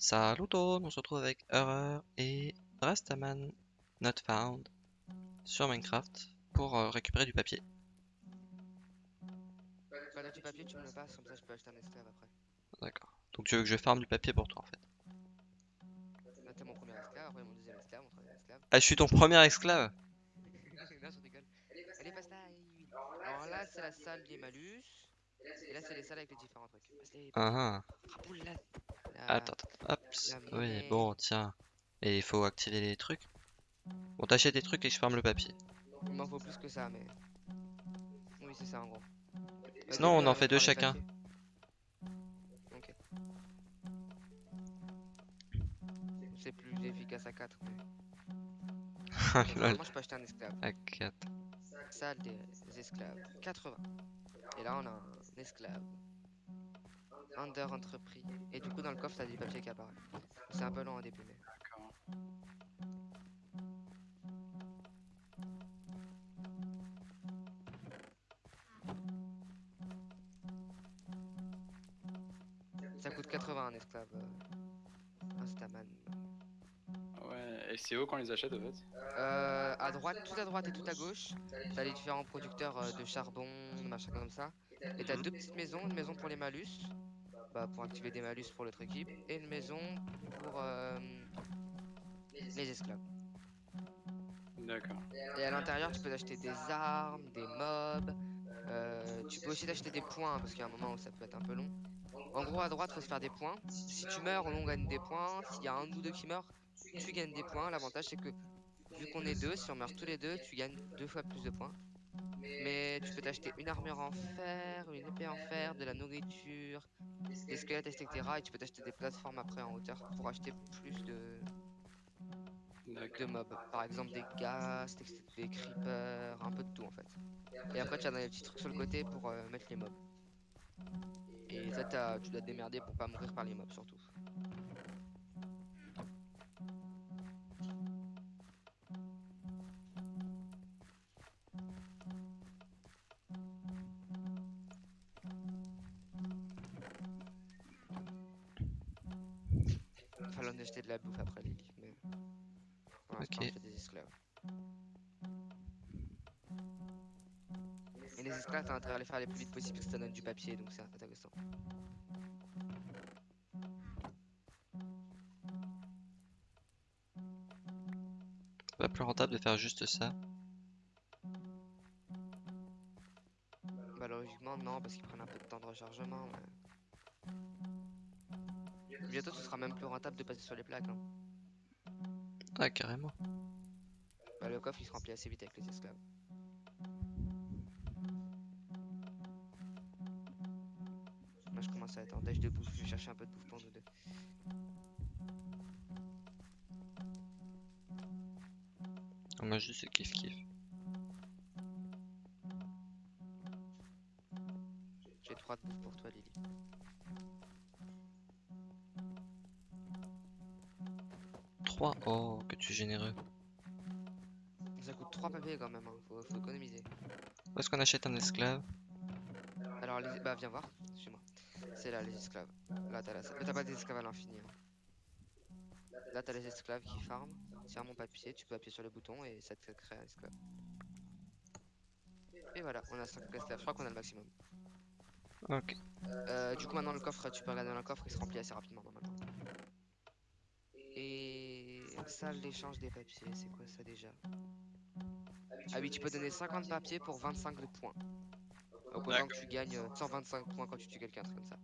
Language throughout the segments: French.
Salut tout le monde, on se retrouve avec Horror et Rastaman Not Found sur Minecraft pour euh, récupérer du papier. T'as du papier, tu me le passes, comme ça je peux acheter un esclave après. D'accord. Donc tu veux que je farme du papier pour toi en fait? Là, t'es mon premier esclave, après mon deuxième esclave, mon troisième esclave. Ah, je suis ton premier esclave? Non, je rigole. Allez, passe là. Alors là, c'est la salle des malus. Et là, c'est les salles avec les différents trucs. Ah Raboule là. ah. Attends, attends, hop. la Oui, bon, tiens. Et il faut activer les trucs. Bon, t'achètes des trucs et je farme le papier. Il m'en faut plus que ça, mais. Oui, c'est ça en gros. Vas-y, Sinon, on en euh, fait deux chacun. Ok. C'est plus efficace à 4. Mais... Lol. Normalement, je peux acheter un esclave. À 4. Salle des esclaves. 80. Et là, on a un esclave. Under entrepris. Et du coup, dans le coffre, t'as des papiers qui apparaissent. C'est un peu long mais. D'accord. Ça coûte 80 un esclave. euh, Instaman. C'est où qu'on les achète en fait Euh, à droite, tout à droite et tout à gauche, t'as les différents producteurs euh, de charbon, machin comme ça. Et t'as deux petites maisons, une maison pour les malus, bah, pour activer des malus pour l'autre équipe, et une maison pour euh, les esclaves. D'accord. Et à l'intérieur, tu peux acheter des armes, des mobs. euh, tu peux aussi t'acheter des points parce qu'il y a un moment où ça peut être un peu long. En gros, à droite, faut se faire des points. Si tu meurs, on gagne des points. S'il y a un ou deux qui meurent, tu gagnes des points. L'avantage, c'est que vu qu'on est deux, si on meurt tous les deux, tu gagnes deux fois plus de points. Mais tu peux t'acheter une armure en fer, une épée en fer, de la nourriture, des squelettes, etc. Et tu peux t'acheter des plateformes après en hauteur pour acheter plus de, de mobs. Par exemple des ghasts, des creepers, un peu de tout en fait. Et après tu as des petits trucs sur le côté pour euh, mettre les mobs. Et ça tu dois te démerder pour pas mourir par les mobs surtout. En acheter de la bouffe après les lits, mais pour l'instant des esclaves. Et les esclaves, t'as intérêt à les faire les plus vite possible parce que ça donne du papier, donc c'est intéressant. C'est pas plus rentable de faire juste ça. Bah logiquement non, parce qu'ils prennent un peu de temps de rechargement. Mais... Bientôt ce sera même plus rentable de passer sur les plaques. hein. Ah, carrément. Bah, le coffre il se remplit assez vite avec les esclaves. Là je commence à être en dash de bouffe, je vais chercher un peu de bouffe pour nous deux. Ah, Moi, juste kiff kiff. J'ai trois de bouffe pour toi Lily. Oh, que tu es généreux. Ça coûte 3 papiers quand même, hein. faut, faut économiser. Où est-ce qu'on achète un esclave? Alors les... bah viens voir, chez moi. C'est là les esclaves. Là t'as la pas des esclaves à l'infini. hein. Là t'as les esclaves qui farment. Tiens mon papier, tu peux appuyer sur le bouton et ça te crée un esclave. Et voilà, on a 5 esclaves, je crois qu'on a le maximum. Ok. Euh, du coup maintenant le coffre, tu peux regarder dans le coffre, il se remplit assez rapidement normalement. Et salle d'échange des papiers, c'est quoi ça déjà? Ah oui, tu peux donner 50 papiers pour 25 de points. Autant que tu gagnes euh, 125 points quand tu tues quelqu'un, comme ça.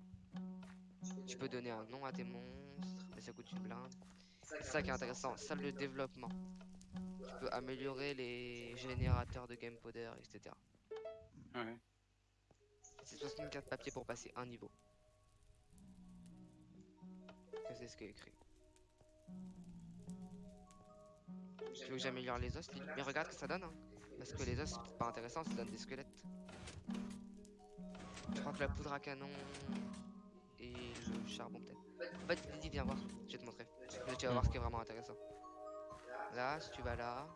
Tu peux donner un nom à tes monstres, mais ça coûte une blinde. C'est ça qui est intéressant, salle de développement. Tu peux améliorer les générateurs de game powder, etc. Ouais. C'est 64 papiers pour passer un niveau. C'est ce qui est écrit. Tu veux que j'améliore les os, Mais regarde ce que ça donne, hein. Parce que les os, c'est pas intéressant, ça donne des squelettes. Je crois que la poudre à canon et le charbon peut-être. En fait, Lily, viens voir, je vais te montrer. Là, tu vas voir ce qui est vraiment intéressant. Là, si tu vas là.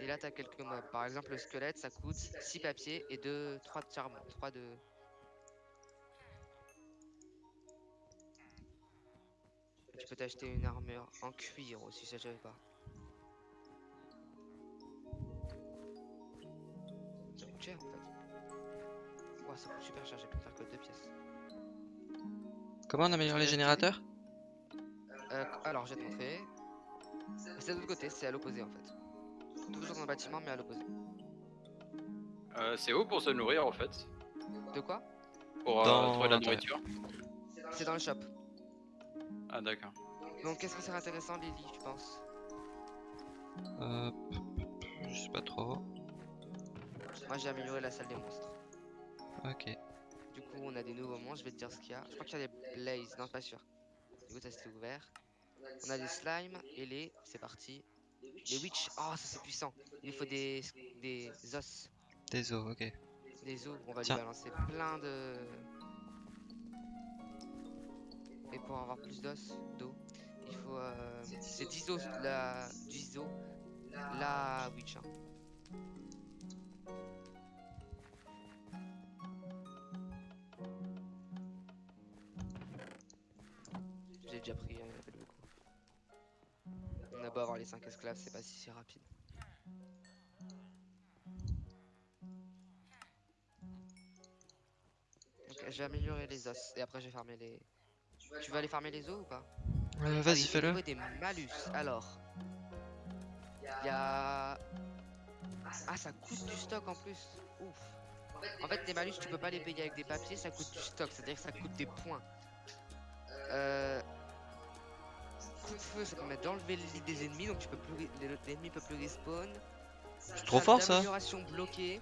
Et là, t'as quelques mobs. Par exemple, le squelette, ça coûte 6 papiers et 2, 3 de charbon. 3 de. Tu peux t'acheter une armure en cuir aussi, ça je savais pas. Ça coûte cher en fait. Ouah, ça coûte super cher, j'ai pu faire que deux pièces. Comment on améliore les générateurs? Euh, alors, je vais te montrer. C'est de l'autre côté, c'est à l'opposé en fait. Toujours dans le bâtiment, mais à l'opposé. Euh, c'est où pour se nourrir en fait? De quoi? Pour euh, Dans trouver de la nourriture? C'est dans le shop. Ah d'accord. Donc, qu'est-ce qui serait intéressant, Lily, tu penses? Euh, Je sais pas trop. Moi, j'ai amélioré la salle des monstres. Ok. Du coup, on a des nouveaux monstres, je vais te dire ce qu'il y a. Je crois qu'il y a des blazes, non, pas sûr. Du coup, ça c'était ouvert. On a des slimes et les. C'est parti. Les witch. Oh, ça c'est puissant. Il nous faut des, des os. Des os, ok. Des os, on va Tiens. lui balancer plein de. Et pour avoir plus d'os, d'eau, il faut. euh, C'est 10 os, la... 10 os, la witch. J'ai déjà pris, a pas beaucoup. On a beau avoir les 5 esclaves, c'est pas si si rapide. Vais améliorer les os et après je vais farmer les. Tu vas aller farmer les os ou pas? Euh, Ah, Vas-y, fais-le. des malus, alors. Il y a. Ah, ça coûte du stock en plus. Ouf. En fait, les malus, tu peux pas les payer avec des papiers, ça coûte du stock, c'est-à-dire que ça coûte des points. Euh. Coup de feu, ça permet d'enlever les des ennemis, donc tu peux plus. L'ennemi peut plus respawn. C'est trop fort ça d'amélioration bloquée.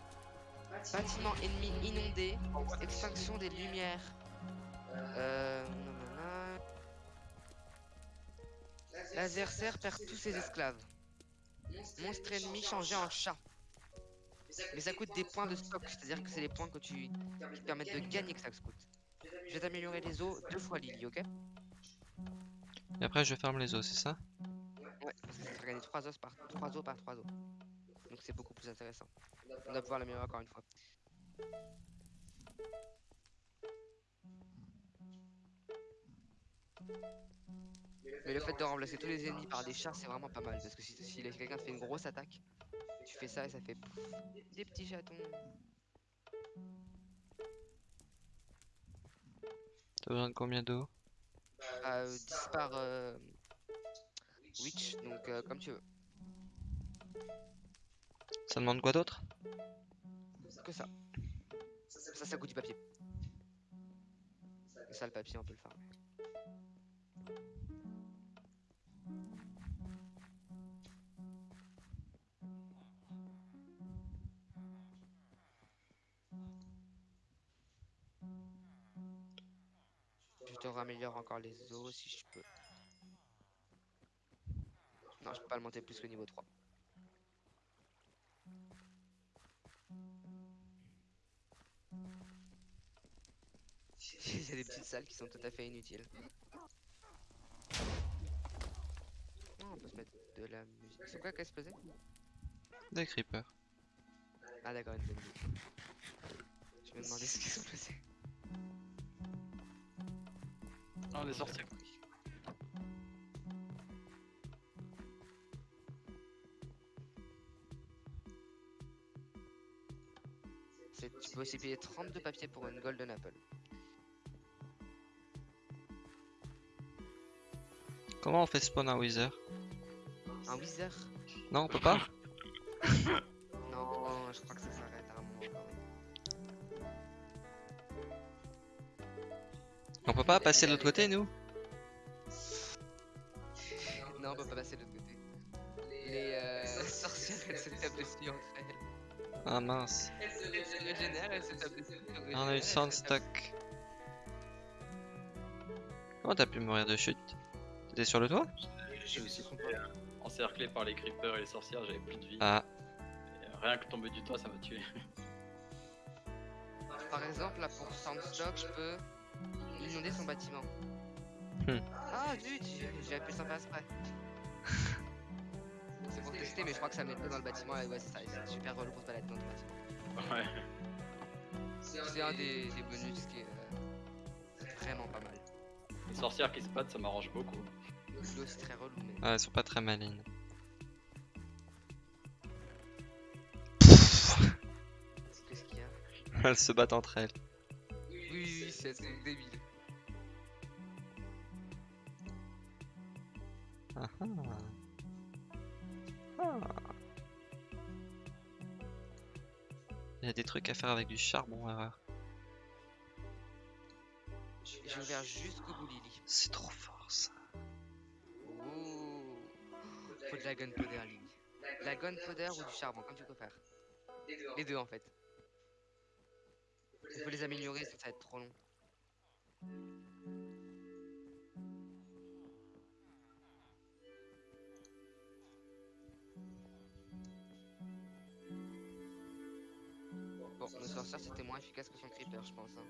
Bâtiment ennemi inondé. Extinction des lumières. Euh. Laser serre perd tous ses esclaves. Monstre ennemi changé en chat. Mais ça coûte des points de stock, c'est-à-dire que c'est les points que tu qui te permettent de gagner que ça coûte. Je vais t'améliorer les os deux fois Lily, ok? Et après, je ferme les os, c'est ça? Ouais, parce que ça fait gagner 3 os par 3 os par 3 os. Donc c'est beaucoup plus intéressant. On va pouvoir l'améliorer encore une fois. Mais le fait de remplacer tous les ennemis par des chats, c'est vraiment pas mal. Parce que si, si quelqu'un te fait une grosse attaque, tu fais ça et ça fait pouf, des petits chatons. T'as besoin de combien d'eau? Euh, 10 par euh, Witch, donc euh, comme tu veux. Ça demande quoi d'autre? Que ça. Ça, ça coûte du papier. Et ça, le papier, on peut le faire. Je te raméliore encore les os si je peux. Non, je peux pas le monter plus que niveau 3. Il y a des petites salles qui sont tout à fait inutiles. Non, on peut se mettre de la musique. C'est quoi qui a explosé Des creepers. Ah d'accord, une bonne idée. Je me demandais ce qui a explosé. Ah, on est sorti. C'est- Tu peux aussi payer 32 papiers pour une Golden Apple. Comment on fait spawn un wither Un Wither Non, on peut pas Non, je crois que ça s'arrête à un moment. quand même. On peut pas passer de l'autre côté, nous Non, on peut pas passer de l'autre côté. Les euh, sorcières, elles se tapent dessus entre elles. Ah mince. Elles se régénèrent, elles se tapent dessus. elles se on a eu Sandstock. Comment t'as pu mourir de chute? T'étais sur le toit? J'ai aussi euh, encerclé par les creepers et les sorcières, j'avais plus de vie. Ah, Et, euh, rien que tomber du toit, ça m'a tué. Par exemple, là pour Sandstock, je peux inonder son bâtiment. Hmm. Ah zut, j'ai j'ai appuyé sans faire exprès. C'est pour tester, mais je crois que ça met pas dans le bâtiment. Et ouais, c'est ça, c'est super relou pour se balader dans ton bâtiment. Ouais. C'est un des, des bonus qui est euh, vraiment pas mal. Les sorcières qui se battent, ça m'arrange beaucoup. L'eau c'est très relou, mais. Ouais, elles sont pas très malines. Qu'est-ce qu'il y a Elles se battent entre elles. Oui, oui, oui, c'est débile. Ah ah. Ah. Il y a des trucs à faire avec du charbon, erreur. J'ai ouvert jusqu'au bout, Lily. C'est trop fort ça. De la gunpowder. De la gunpowder ou du charbon, comme tu préfères. Les deux en fait. Il faut les améliorer, ça va être trop long. Bon, le sorcière c'était moins efficace que son creeper, je pense. hein.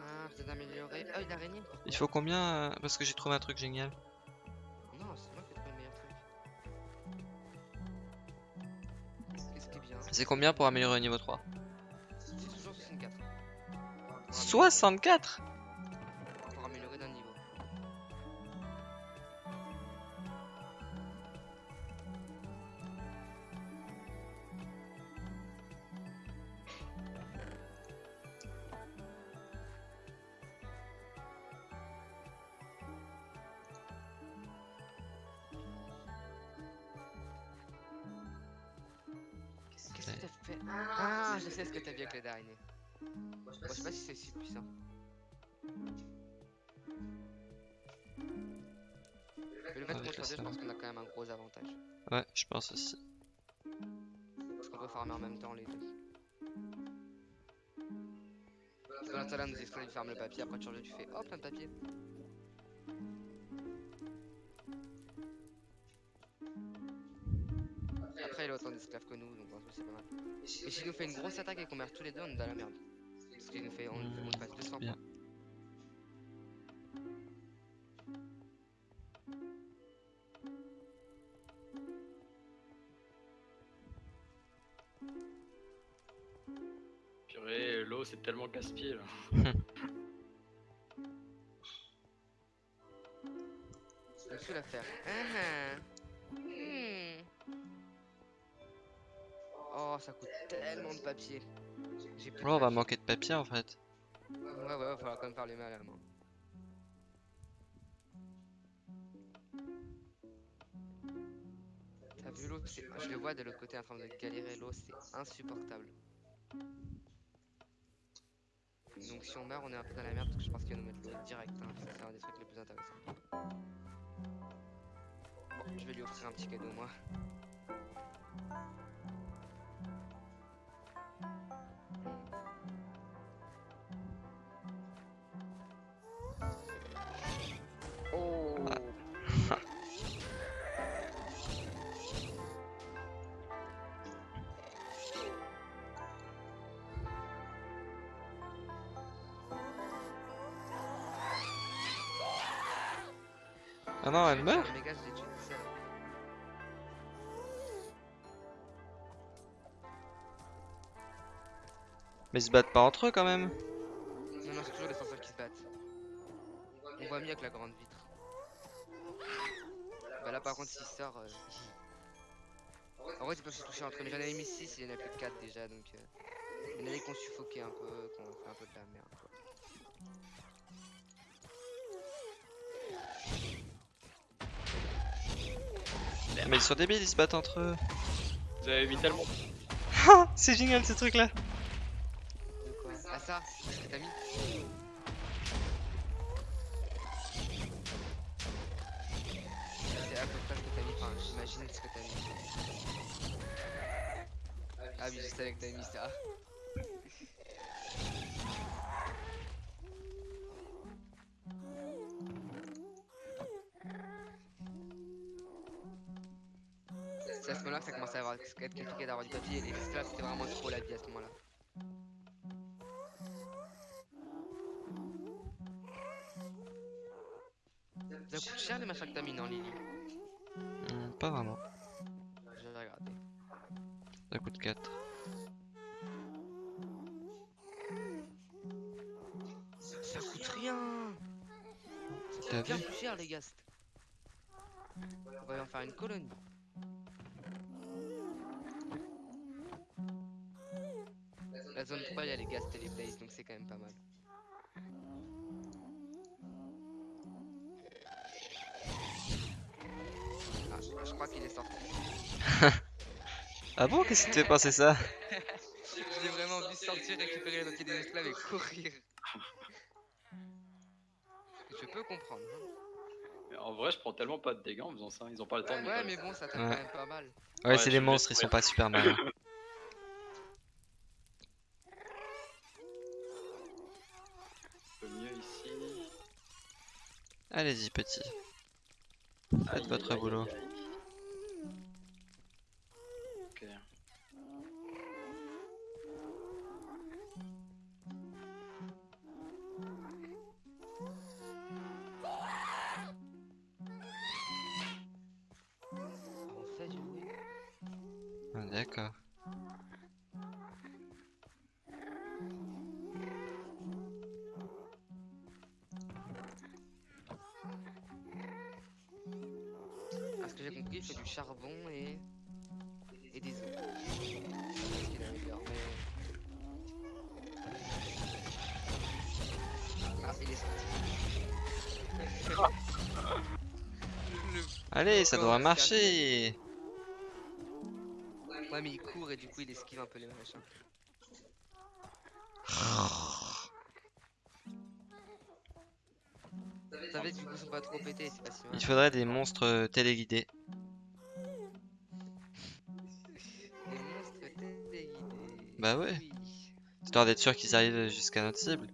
Ah, peut-être améliorer. Oh, araignée pourquoi Il faut combien euh, Parce que j'ai trouvé un truc génial. C'est combien pour améliorer au niveau 3 C'est toujours 64. Pour améliorer- 64 Ah, je sais ce que t'as vu avec les d'araignée. Bon, je sais pas si c'est si puissant. Mais le fait Avec qu'on soit le deux, je pense qu'on a quand même un gros avantage. Ouais, je pense aussi. Parce qu'on peut farmer en même temps les deux. Parce que dans ce là nous explique tu farmes le papier, après tu changes, tu fais hop, plein de papier. D'esclaves que nous, donc en c'est pas mal. Et s'il nous fait une grosse attaque et qu'on meurt tous les deux, on est dans la merde. Parce qu'il nous fait, on, on Hmm, passe 200 bien. points. Purée, l'eau c'est tellement casse-pied là. Oh, ça coûte tellement de papier. J'ai plus de on va papier. manquer de papier en fait. Ouais, ouais, va falloir quand même les mains à la main. T'as vu l'eau? Je le vois de l'autre côté en train de galérer l'eau, c'est insupportable. Donc si on meurt, on est un peu dans la merde parce que je pense qu'il va nous mettre l'eau direct. Hein. C'est un des trucs les plus intéressants. Bon, je vais lui offrir un petit cadeau, moi. Non, elle meurt. Mais ils se battent pas entre eux quand même. Non, non, c'est toujours les sorcières qui se battent. On voit mieux avec la grande vitre. Bah là, par contre, s'il sort. euh, En vrai, tu peux se toucher entre eux, mais j'en avais mis 6, il y en a plus que 4 déjà, donc. euh, Il y en avait qu'on suffoquait un peu, qu'on fait un peu de la merde, quoi. Mais ils sont débiles, ils se battent entre eux. Vous avez mis tellement. Ah, c'est génial ce truc là. De quoi Ah, ça C'est ce que t'as mis C'est à peu près ce que t'as mis, enfin, j'imagine ce que t'as mis. Ah oui, je savais que t'avais mis ça. C'est à ce moment-là que ça commençait à avoir- être compliqué d'avoir du papier et les esclaves c'était vraiment trop la vie à ce moment-là. Ça coûte cher les machins que t'as mis dans Lily. Hmm, pas vraiment. Je vais regarder. Ça coûte 4. Ça coûte T'as bien vu? plus cher les ghasts. On va en faire une colonie. La zone 3, il y a les les blazes, donc c'est quand même pas mal. Ah, je, crois qu'il est sorti. Ah bon, qu'est-ce qui te fait penser ça? Je l'ai vraiment vu sortir, récupérer le papier des esclaves et courir. Je peux comprendre. hein. Mais en vrai, je prends tellement pas de dégâts en faisant ça. Ils ont pas le temps de. Ouais, mais bon, ça tape Ouais. quand même pas mal. Ouais, Ouais, c'est des vais monstres, ils sont pas super malins. Un peu mieux ici. Allez-y, petit. Faites votre boulot. aïe, aïe. Ok. On fait du bruit. Ah, D'accord. Du charbon et. et des os. Ah, il est sorti. Le- Allez, ça un marcher Ouais, mais il court et du coup il esquive un peu les machins. Ça fait du coup ils sont pas trop pétés, c'est pas si mal. Il faudrait des monstres téléguidés. Bah ouais. Oui. Histoire d'être sûr qu'ils arrivent jusqu'à notre cible.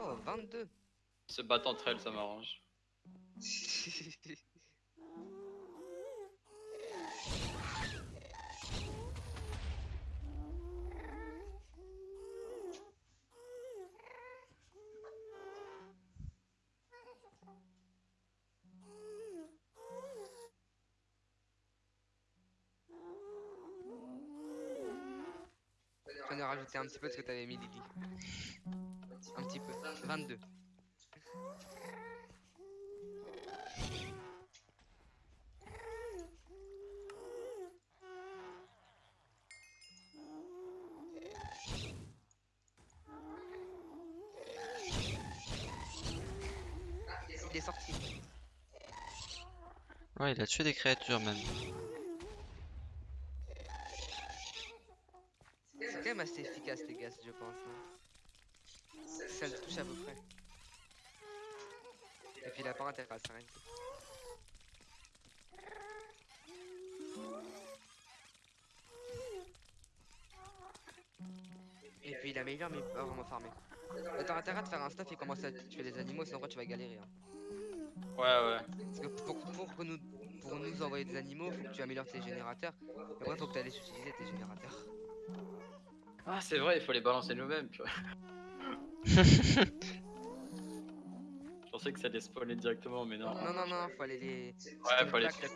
Oh, 22 Se battre entre elles, ça m'arrange. Rajouté un petit peu parce que t'avais mis Lily. Un petit peu. 22. Il est sorti. Il a tué des créatures même. C'est quand même assez efficace les gars, je pense. hein. Ça le touche à peu près. Et Et puis il améliore mais pas vraiment farmer. Mais T'as intérêt à te faire un stuff et commencer à tuer les animaux, sinon tu vas galérer. hein. Ouais, ouais. Parce que pour, pour, que nous, pour nous envoyer des animaux, faut que tu améliores tes générateurs. Et après faut que tu ailles utiliser tes générateurs. Ah, c'est vrai, il faut les balancer nous-mêmes. purée. Je pensais que ça allait spawner directement, mais non. Non, non, non, faut aller les. Ouais, faut aller- fait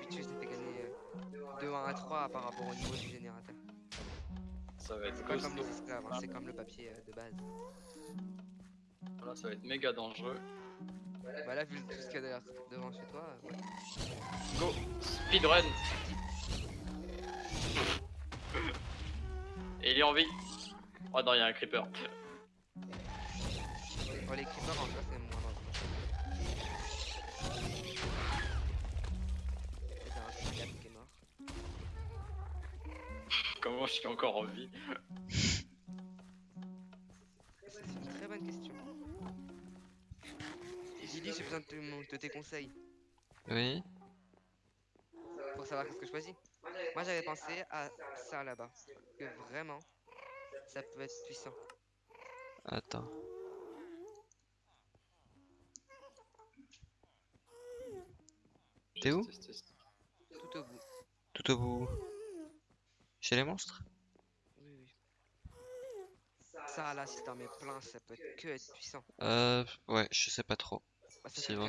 gagner euh, de 1 à 3 par rapport au niveau du générateur. Ça va être C'est pas comme les esclaves, hein, c'est comme le papier euh, de base. Là, ça va être méga dangereux. Bah là, vu tout ce qu'il y a derrière- devant chez toi, euh, ouais. Go Speedrun Et il est en vie Oh non, il y a un creeper. Bon, les creepers en vrai, c'est Comment je suis encore en vie C'est une très bonne question. Lily, j'ai besoin de, te- de tes conseils Oui. pour savoir qu'est-ce que je choisis. Moi, j'avais pensé à ça là-bas. Que vraiment, ça peut être puissant. Attends. T'es où? Tout au bout. Tout au bout. Chez les monstres Oui, oui. Ça là, si t'en mets plein, ça peut être que être puissant. Euh, ouais, je sais pas trop. Bah, S'ils vont.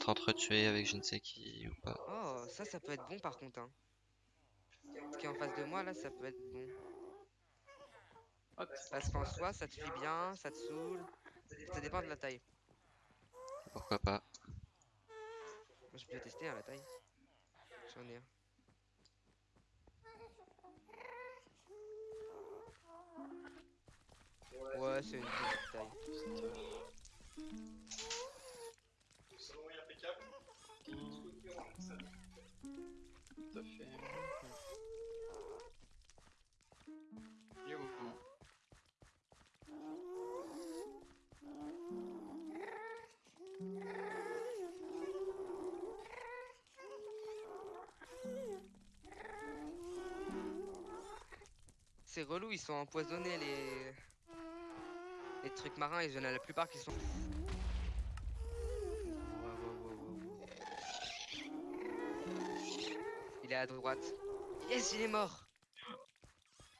T'entretuer avec je ne sais qui ou pas. Oh, ça, ça peut être bon par contre. Hein. Ce qui est en face de moi là, ça peut être bon. Parce qu'en soi, ça te fait bien, ça te saoule. Ça dépend de la taille. Pourquoi pas Moi, je peux tester hein, la taille. J'en ai un. Ouais, c'est une petite taille. C'est relou, ils sont empoisonnés les... Les trucs marins, il y en a la plupart qui sont... Il est à droite. Yes, il est mort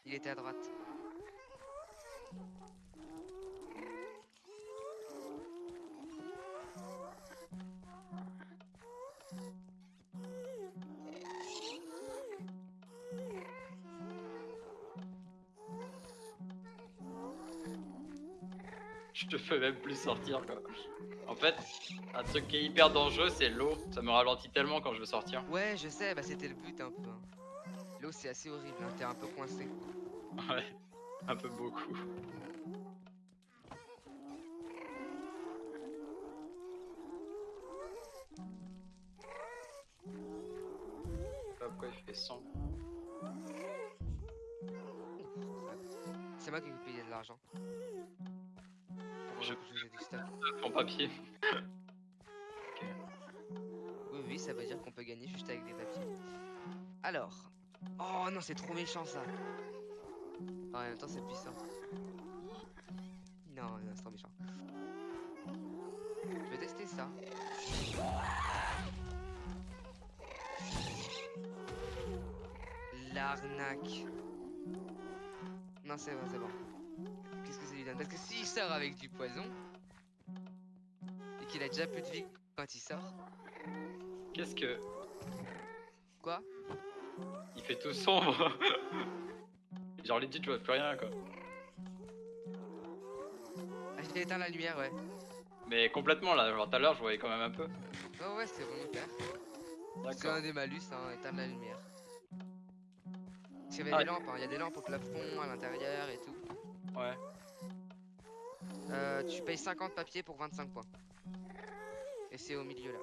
Il était à droite. Plus sortir quoi. En fait, un truc qui est hyper dangereux, c'est l'eau. Ça me ralentit tellement quand je veux sortir. Ouais, je sais, bah c'était le but un peu. hein. L'eau c'est assez horrible, hein, t'es un peu coincé. Ouais, un peu beaucoup. Pourquoi il fait 100 C'est moi qui vais payer de l'argent. Je- en papier Oui, oui, ça veut dire qu'on peut gagner juste avec des papiers. Alors. Oh non, c'est trop méchant ça. Ah, en même temps, c'est puissant. Non, non, c'est trop méchant. Je vais tester ça. L'arnaque. Non, c'est bon, c'est bon. Parce que s'il sort avec du poison, et qu'il a déjà plus de vie quand il sort, Qu'est-ce que. quoi? Il fait tout sombre Genre, legit, je vois plus rien quoi. Ah, j'ai éteint la lumière, ouais. Mais complètement là, genre tout à l'heure, je voyais quand même un peu. Oh ouais, c'est volontaire. C'est un des malus, hein, éteindre la lumière. Parce qu'il y avait Ah. des lampes, hein, il y a des lampes au plafond, à l'intérieur et tout. Ouais. Euh, tu payes 50 papiers pour 25 points. Et c'est au milieu là.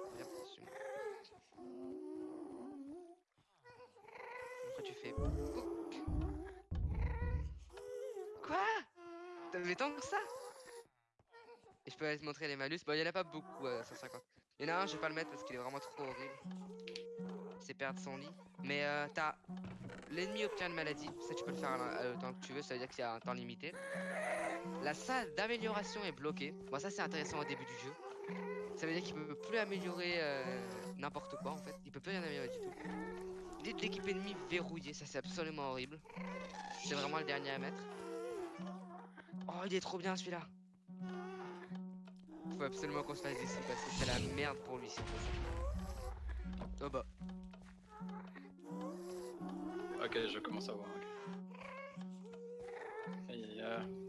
Après tu fais... Quoi? T'avais tant que ça? Et je peux aller te montrer les malus. Bon, il y en a pas beaucoup à 150. Il y en a un, je vais pas le mettre parce qu'il est vraiment trop horrible. C'est perdre son lit. Mais euh, t'as... L'ennemi obtient une maladie. Ça, tu peux le faire à autant que tu veux. Ça veut dire qu'il y a un temps limité. La salle d'amélioration est bloquée. Bon, ça, c'est intéressant au début du jeu. Ça veut dire qu'il peut plus améliorer euh, n'importe quoi en fait. Il peut plus rien améliorer du tout. L'idée de l'équipe ennemie verrouillée, ça c'est absolument horrible. C'est vraiment le dernier à mettre. Oh, il est trop bien celui-là. Faut absolument qu'on se fasse sous parce que c'est la merde pour lui. Oh bah. Ok, je commence à voir. ok. Aïe aïe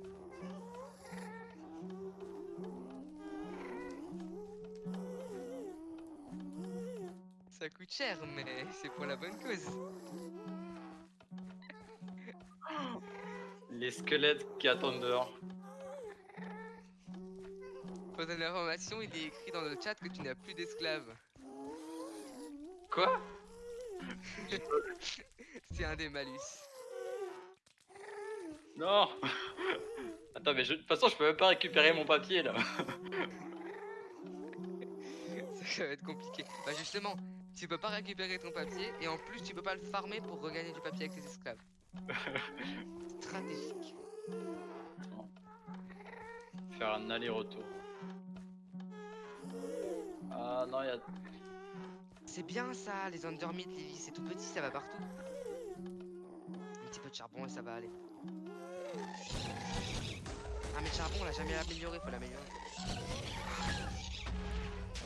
coûte cher, mais c'est pour la bonne cause. Les squelettes qui attendent dehors. Pour donner l'information, il est écrit dans le chat que tu n'as plus d'esclaves. Quoi? C'est un des malus. Non Attends, mais je- de toute façon, je peux même pas récupérer mon papier là. Ça va être compliqué. Bah justement, tu peux pas récupérer ton papier et en plus tu peux pas le farmer pour regagner du papier avec tes esclaves. Stratégique. Faire un aller-retour. Ah non, il y a. C'est bien ça, les undermid, Lily, c'est tout petit, ça va partout. Un petit peu de charbon et ça va aller. Ah mais le charbon on l'a jamais amélioré, faut l'améliorer.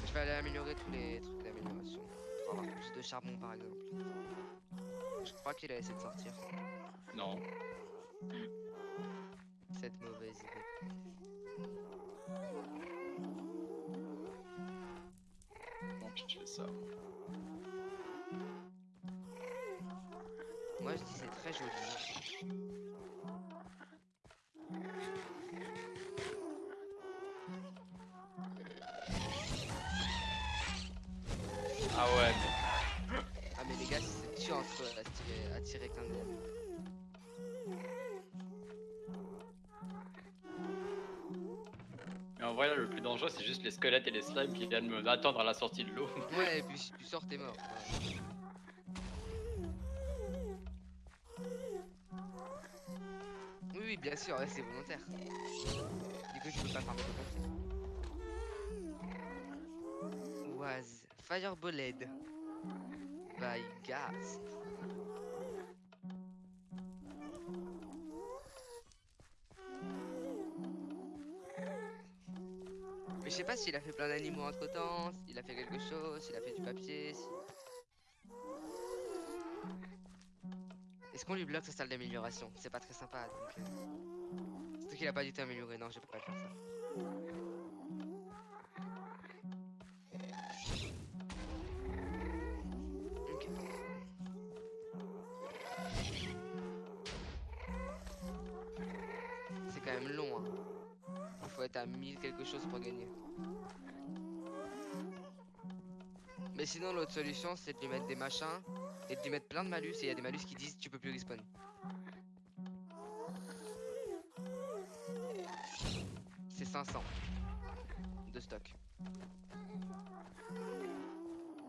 Je vais aller améliorer tous les trucs avoir plus de charbon par exemple. Je crois qu'il a essayé de sortir. Non. cette mauvaise idée. Je fais ça. Moi je dis c'est très joli. Ah ouais, mais les gars c'est dur entre eux à tirer, à tirer qu'un gros. Mais en vrai, là, le plus dangereux, c'est juste les squelettes et les slimes qui viennent me attendre à la sortie de l'eau. Ouais et puis si tu sors t'es mort. Ouais. Oui oui bien sûr ouais, c'est volontaire. Du coup tu peux pas farmer ton Was Fireballed by Gas. Mais je sais pas s'il a fait plein d'animaux entre temps, s'il a fait quelque chose, s'il a fait du papier. Est-ce qu'on lui bloque sa salle d'amélioration? C'est pas très sympa donc. Euh... Surtout qu'il a pas du tout amélioré, non, je peux pas faire ça. À 1000 quelque chose pour gagner. Mais sinon, l'autre solution, c'est de lui mettre des machins et de lui mettre plein de malus. Et il y a des malus qui disent tu peux plus respawn. C'est 500 de stock.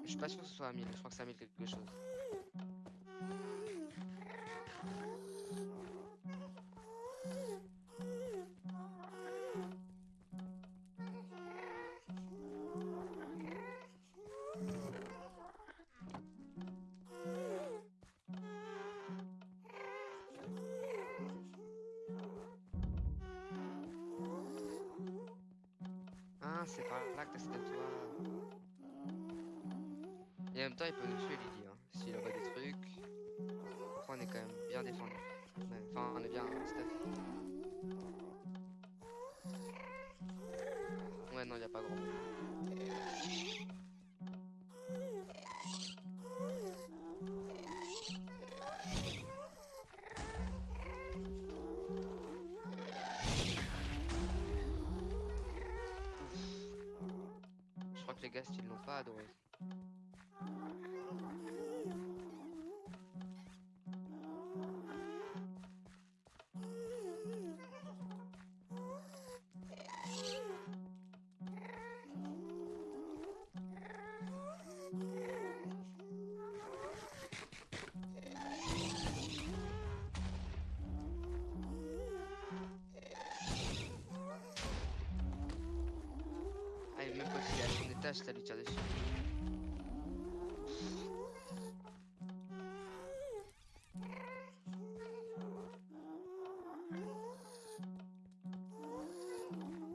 Je suis pas sûr que ce soit à 1000, je crois que c'est à 1000 quelque chose. Ça lui tire dessus.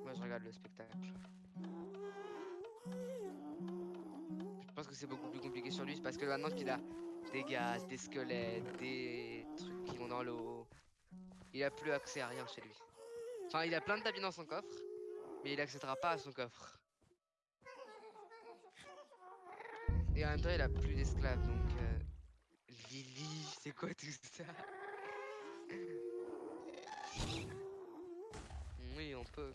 Moi, je regarde le spectacle. Je pense que c'est beaucoup plus compliqué sur lui, parce que maintenant qu'il a des gaz, des squelettes, des trucs qui vont dans l'eau, il a plus accès à rien chez lui. Enfin, il a plein de tapis dans son coffre, mais il accédera pas à son coffre. Et en même temps, il a plus d'esclaves, donc... euh, Lily, c'est quoi tout ça? Oui, on peut.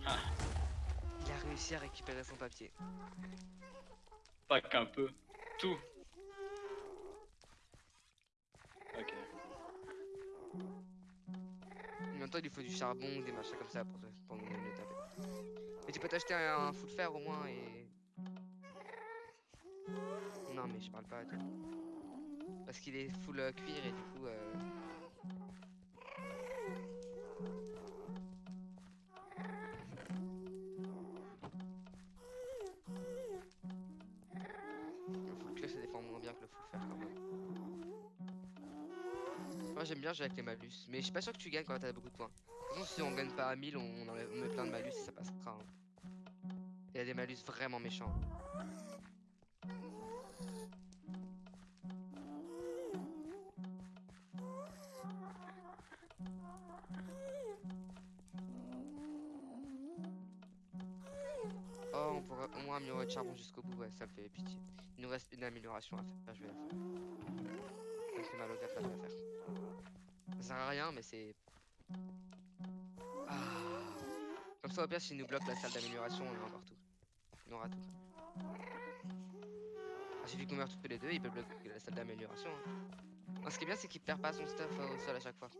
Il a réussi à récupérer son papier. Pas qu'un peu. Tout. Ok. Il faut du charbon, des machins comme ça pour, pour le taper. Mais tu peux t'acheter un, un full fer au moins et. Non, mais je parle pas à toi. Parce qu'il est full euh, cuir et du coup. Euh... bien jouer avec les malus. Mais je suis pas sûr que tu gagnes quand t'as beaucoup de points. Si on gagne pas à 1000, on, on met plein de malus et ça passera. Il y a des malus vraiment méchants. Oh, on pourrait au moins améliorer le charbon jusqu'au bout, ouais, ça me fait pitié. Il nous reste une amélioration à faire, je vais la faire. Ça me mal au à faire. Ça sert à rien, mais c'est... Ah. Comme ça, au pire, s'il nous bloque la salle d'amélioration, on a encore tout. On aura tout. Ah, J'ai vu qu'on meurt tous les deux, il peut bloquer la salle d'amélioration. hein. Ce qui est bien, c'est qu'il perd pas son stuff euh, au sol à chaque fois.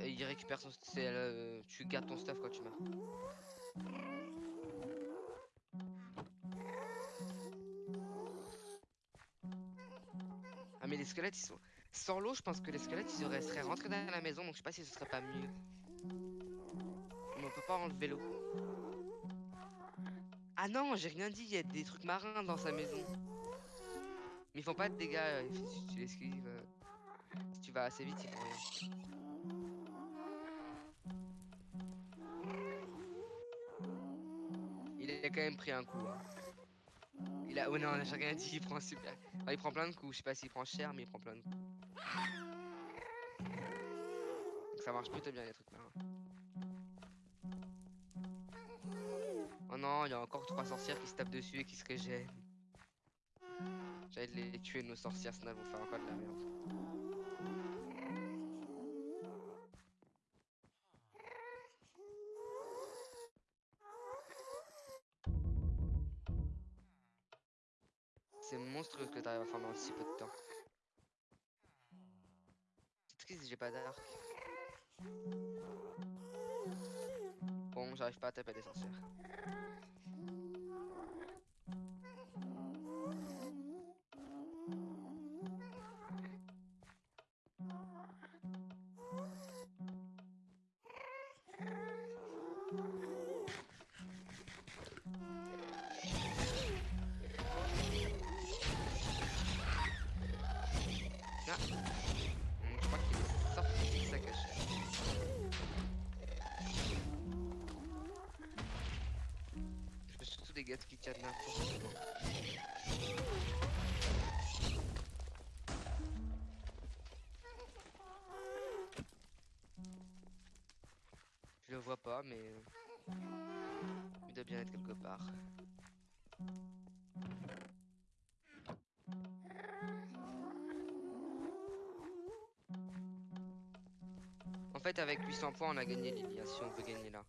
Il récupère son... c'est, euh, tu gardes ton stuff quand tu meurs. Squelettes ils. Sans l'eau je pense que les squelettes ils auraient- seraient rentrés dans la maison donc je sais pas si ce serait pas mieux. On peut pas enlever l'eau. Ah non j'ai rien dit, il y a des trucs marins dans sa maison. Mais ils font pas de dégâts euh, si tu l'esquives. euh, tu vas assez vite. Il a quand même pris un coup. hein. Il a. Oh non, rien dit, il prend super. Il prend plein de coups. Je sais pas s'il prend cher, mais il prend plein de coups. Donc ça marche plutôt bien les trucs marins. Oh non, il y a encore trois sorcières qui se tapent dessus et qui se régènent. J'allais les tuer nos sorcières, sinon elles vont faire encore de la merde. À faire dans si peu de temps. C'est triste, j'ai pas d'arc. Bon, j'arrive pas à taper des. Je le vois pas, mais euh, il doit bien être quelque part. En fait, avec 800 points, on a gagné Lilia si on veut gagner là.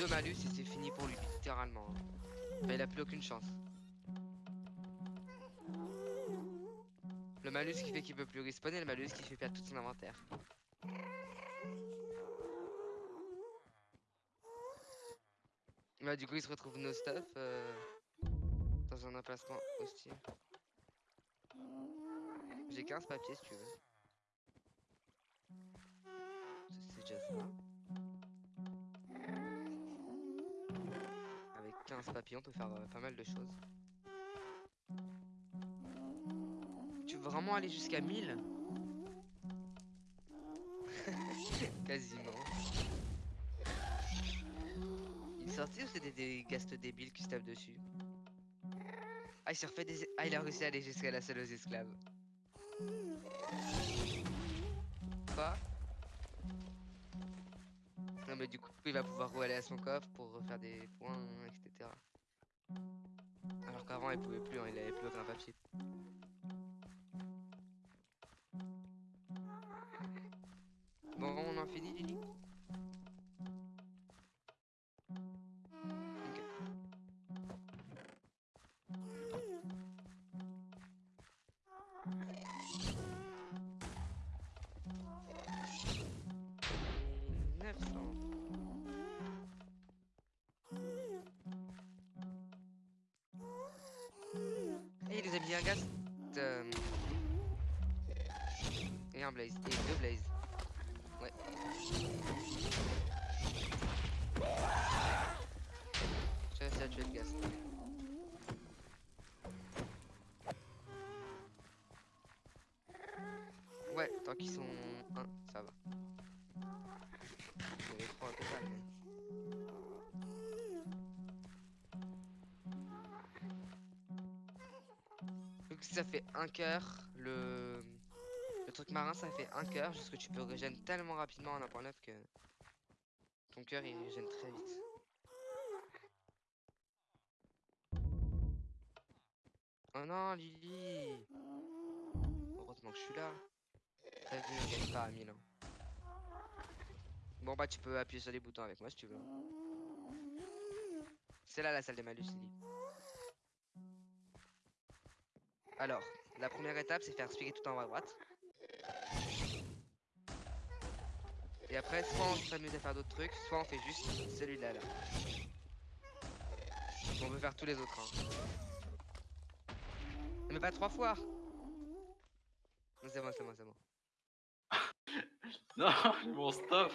Deux malus et c'est fini pour lui, littéralement. il a plus aucune chance. Le malus qui fait qu'il peut plus respawn et le malus qui fait perdre tout son inventaire. Bah, du coup, il se retrouve nos stuff euh, dans un emplacement hostile. J'ai 15 papiers si tu veux. C'est déjà ça. Avec 15 papiers, on peut faire euh, pas mal de choses. Tu veux vraiment aller jusqu'à 1000 Quasiment. Il est sorti ou c'était des gastes débiles qui se tapent dessus Ah. Ah, il a réussi à aller jusqu'à la salle aux esclaves. Pas Non mais du coup il va pouvoir aller à son coffre pour refaire des points, etc. Qu'avant il pouvait plus, hein, il avait plus aucun papier. Bon on en finit Lily? Il nous a un gaz. euh, Et un blaze. Et deux blazes. Ouais. Réussi à tuer le gaz. Donc ça fait un cœur, le... truc marin, ça fait un cœur, juste que tu peux régénérer tellement rapidement en 1.9 que ton cœur il régène très vite. Oh non, Lily Heureusement que je suis là. T'as vu, gagne pas à 1000. hein. Bon bah tu peux appuyer sur les boutons avec moi si tu veux. C'est là la salle des malus, Lily. Alors, la première étape c'est faire spigger tout en haut à droite. Et après, soit on s'amuse à faire d'autres trucs, soit on fait juste celui-là là. On peut faire tous les autres. hein. Mais pas trois fois Non, C'est bon, c'est bon, c'est bon. Non, mon stop.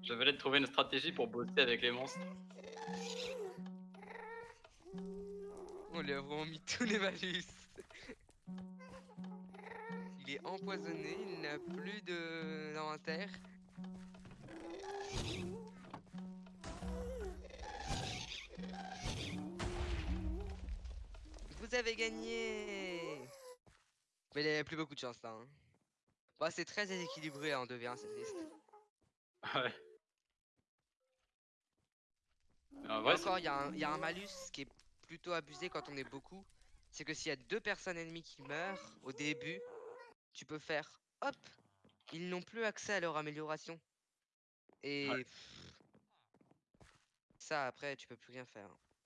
Je venais de trouver une stratégie pour bosser avec les monstres. On lui a vraiment mis tous les malus. Il est empoisonné, il n'a plus de d'inventaire. Vous avez gagné Mais il n'y avait plus beaucoup de chance là. hein. Bah, c'est très déséquilibré en 2v1 cette liste. Ouais. Mais en Et vrai, c'est- encore, y, il y a un malus qui est plutôt abusé quand on est beaucoup. C'est que s'il y a deux personnes ennemies qui meurent au début, tu peux faire hop, ils n'ont plus accès à leur amélioration. Et Ouais. pff, ça après, tu peux plus rien faire.